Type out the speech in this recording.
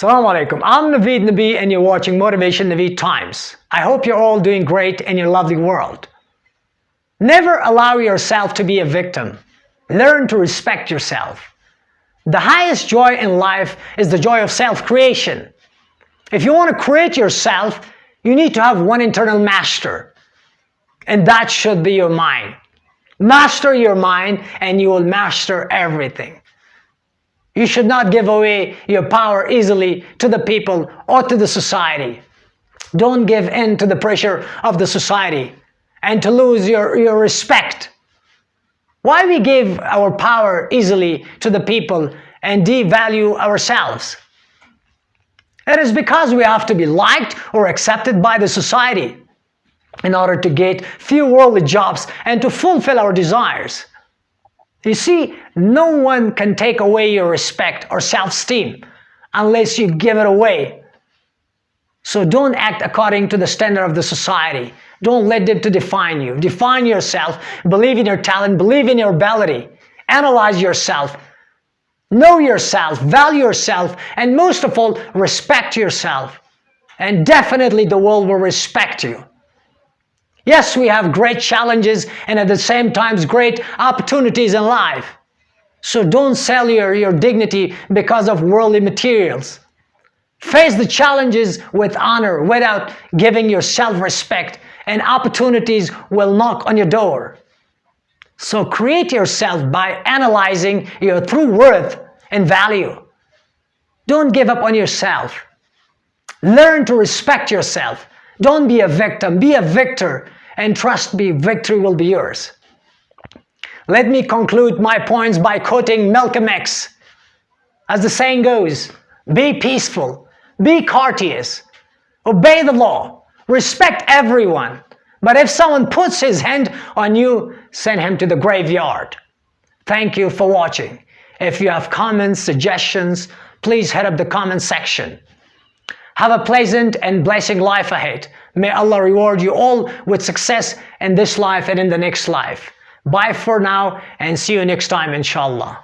Assalamu alaikum. I'm Naveed Nabi and you're watching Motivation Naveed Times. I hope you're all doing great in your lovely world. Never allow yourself to be a victim. Learn to respect yourself. The highest joy in life is the joy of self-creation. If you want to create yourself, you need to have one internal master. And that should be your mind. Master your mind and you will master everything. You should not give away your power easily to the people or to the society. Don't give in to the pressure of the society and to lose your, your respect. Why we give our power easily to the people and devalue ourselves? It is because we have to be liked or accepted by the society in order to get few worldly jobs and to fulfill our desires. You see, no one can take away your respect or self-esteem unless you give it away. So don't act according to the standard of the society. Don't let them to define you. Define yourself, believe in your talent, believe in your ability. Analyze yourself, know yourself, value yourself, and most of all, respect yourself. And definitely the world will respect you. Yes, we have great challenges and at the same time great opportunities in life. So don't sell your, your dignity because of worldly materials. Face the challenges with honor without giving your self-respect and opportunities will knock on your door. So create yourself by analyzing your true worth and value. Don't give up on yourself. Learn to respect yourself. Don't be a victim, be a victor and trust me, victory will be yours. Let me conclude my points by quoting Malcolm X. As the saying goes, be peaceful, be courteous, obey the law, respect everyone, but if someone puts his hand on you, send him to the graveyard. Thank you for watching. If you have comments, suggestions, please head up the comment section. Have a pleasant and blessing life ahead. May Allah reward you all with success in this life and in the next life. Bye for now and see you next time inshallah.